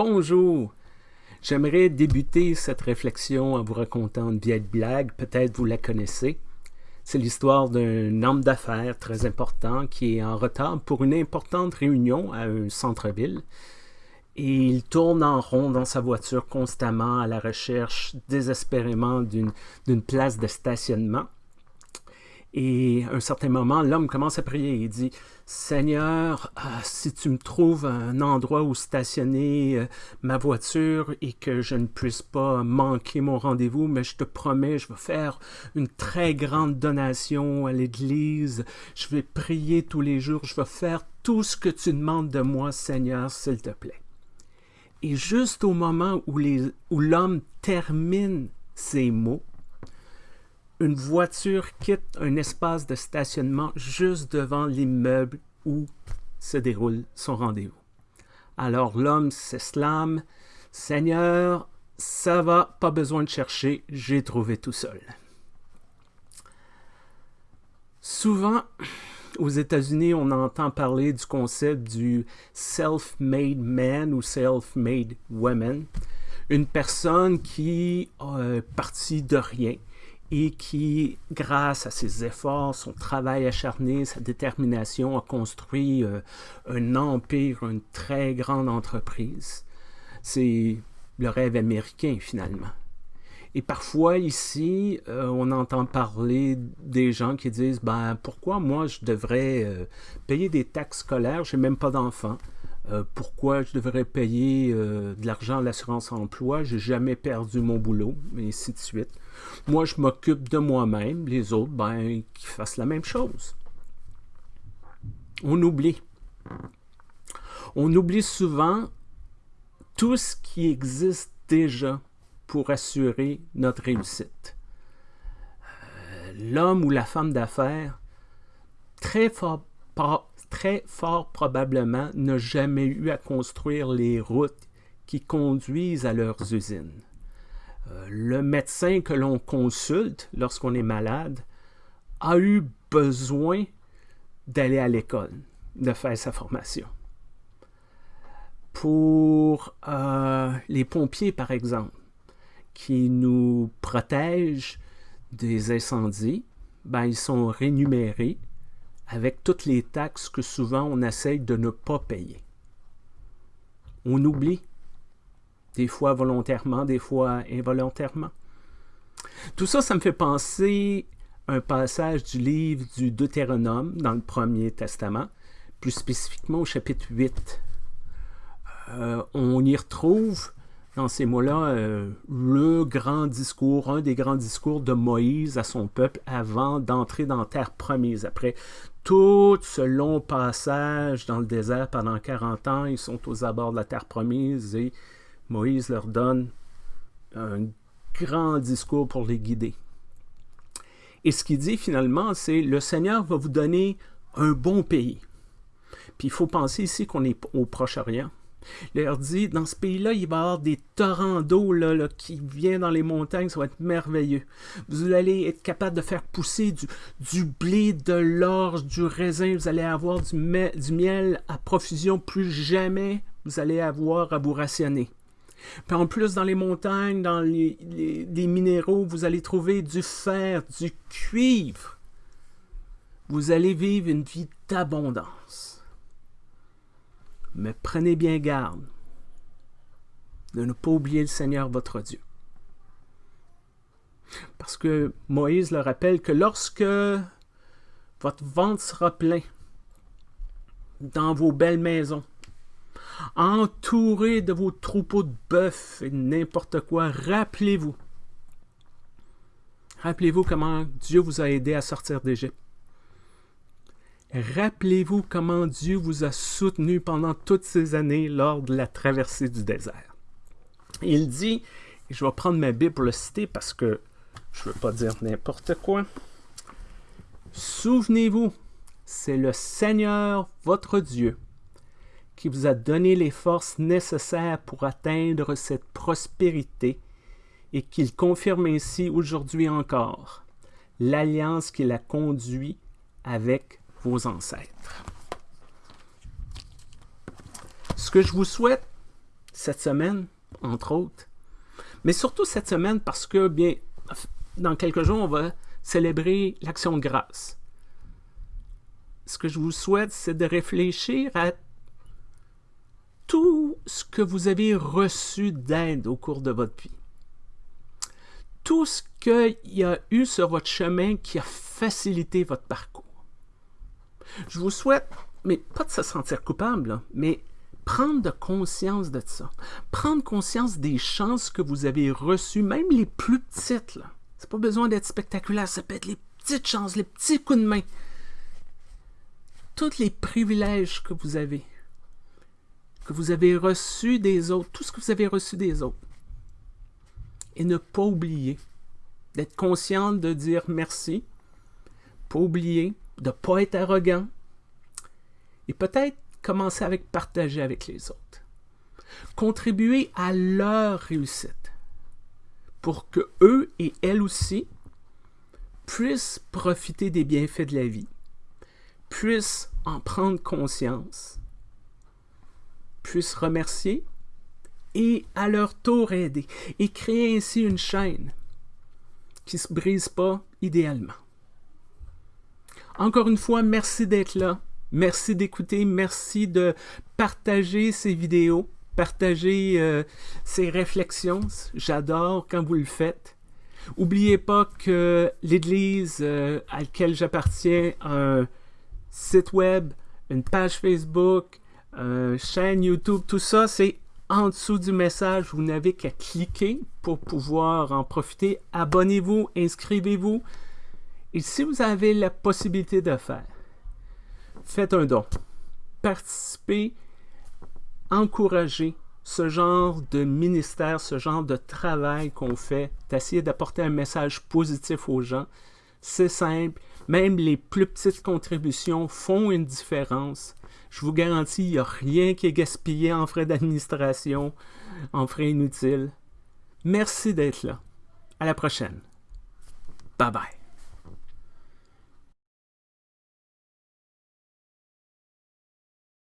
Bonjour! J'aimerais débuter cette réflexion en vous racontant une vieille blague, peut-être vous la connaissez. C'est l'histoire d'un homme d'affaires très important qui est en retard pour une importante réunion à un centre-ville. Et il tourne en rond dans sa voiture constamment à la recherche désespérément d'une place de stationnement. Et à un certain moment, l'homme commence à prier. Il dit Seigneur, ah, si tu me trouves un endroit où stationner euh, ma voiture et que je ne puisse pas manquer mon rendez-vous, mais je te promets, je vais faire une très grande donation à l'Église. Je vais prier tous les jours. Je vais faire tout ce que tu demandes de moi, Seigneur, s'il te plaît. Et juste au moment où l'homme termine ces mots, une voiture quitte un espace de stationnement juste devant l'immeuble où se déroule son rendez-vous. Alors l'homme s'exclame Seigneur, ça va, pas besoin de chercher, j'ai trouvé tout seul. Souvent, aux États-Unis, on entend parler du concept du self-made man ou self-made woman. Une personne qui est partie de rien, et qui, grâce à ses efforts, son travail acharné, sa détermination, a construit euh, un empire, une très grande entreprise. C'est le rêve américain, finalement. Et parfois, ici, euh, on entend parler des gens qui disent ben, pourquoi moi je devrais euh, payer des taxes scolaires, j'ai même pas d'enfants. Pourquoi je devrais payer de l'argent à l'assurance emploi, j'ai jamais perdu mon boulot, et ainsi de suite. Moi, je m'occupe de moi-même, les autres, ben, qu'ils fassent la même chose. On oublie. On oublie souvent tout ce qui existe déjà pour assurer notre réussite. Euh, l'homme ou la femme d'affaires, très fort, très fort probablement, n'a jamais eu à construire les routes qui conduisent à leurs usines. Euh, le médecin que l'on consulte lorsqu'on est malade a eu besoin d'aller à l'école, de faire sa formation. Pour euh, les pompiers, par exemple, qui nous protègent des incendies, ben, ils sont rémunérés avec toutes les taxes que souvent on essaye de ne pas payer. On oublie des fois volontairement, des fois involontairement. Tout ça, ça me fait penser un passage du livre du Deutéronome dans le Premier Testament, plus spécifiquement au chapitre 8. Euh, on y retrouve dans ces mots-là euh, le grand discours, un des grands discours de Moïse à son peuple avant d'entrer dans terre promise. Après tout ce long passage dans le désert pendant 40 ans, ils sont aux abords de la terre promise et Moïse leur donne un grand discours pour les guider. Et ce qu'il dit finalement, c'est le Seigneur va vous donner un bon pays. Puis il faut penser ici qu'on est au Proche-Orient. Il leur dit, dans ce pays-là, il va y avoir des torrents d'eau là, qui viennent dans les montagnes, ça va être merveilleux. Vous allez être capable de faire pousser du, blé, de l'orge, du raisin, vous allez avoir du, du miel à profusion, plus jamais vous allez avoir à vous rationner. Puis en plus, dans les montagnes, dans les, minéraux, vous allez trouver du fer, du cuivre. Vous allez vivre une vie d'abondance. Mais prenez bien garde de ne pas oublier le Seigneur votre Dieu. Parce que Moïse le rappelle que lorsque votre ventre sera plein dans vos belles maisons, entouré de vos troupeaux de bœufs et n'importe quoi, rappelez-vous. Rappelez-vous comment Dieu vous a aidé à sortir d'Égypte. Rappelez-vous comment Dieu vous a soutenu pendant toutes ces années lors de la traversée du désert. Il dit, et je vais prendre ma Bible pour le citer parce que je ne veux pas dire n'importe quoi. Souvenez-vous, c'est le Seigneur votre Dieu qui vous a donné les forces nécessaires pour atteindre cette prospérité et qu'il confirme ainsi aujourd'hui encore l'alliance qu'il a conduit avec ancêtres. Ce que je vous souhaite, cette semaine, entre autres. Mais surtout cette semaine parce que, bien, dans quelques jours, on va célébrer l'action de grâce. Ce que je vous souhaite, c'est de réfléchir à tout ce que vous avez reçu d'aide au cours de votre vie. Tout ce qu'il y a eu sur votre chemin qui a facilité votre parcours. Je vous souhaite, mais pas de se sentir coupable, mais prendre conscience de ça. Prendre conscience des chances que vous avez reçues, même les plus petites. C'est pas besoin d'être spectaculaire, ça peut être les petites chances, les petits coups de main. Tous les privilèges que vous avez, que vous avez reçus des autres, tout ce que vous avez reçu des autres. Et ne pas oublier d'être conscient de dire merci, pas oublier de ne pas être arrogant, et peut-être commencer avec partager avec les autres. Contribuer à leur réussite pour que eux et elles aussi puissent profiter des bienfaits de la vie, puissent en prendre conscience, puissent remercier et à leur tour aider et créer ainsi une chaîne qui ne se brise pas idéalement. Encore une fois, merci d'être là. Merci d'écouter. Merci de partager ces vidéos partager euh, ces réflexions. J'adore quand vous le faites. N'oubliez pas que l'Église euh, à laquelle j'appartiens a un site web, une page Facebook, une chaîne YouTube, tout ça, c'est en dessous du message. Vous n'avez qu'à cliquer pour pouvoir en profiter. Abonnez-vous, inscrivez-vous. Et si vous avez la possibilité de faire, faites un don. Participez encourager ce genre de ministère, ce genre de travail qu'on fait, d'essayer d'apporter un message positif aux gens. C'est simple, même les plus petites contributions font une différence. Je vous garantis, il n'y a rien qui est gaspillé en frais d'administration, en frais inutiles. Merci d'être là. À la prochaine. Bye bye.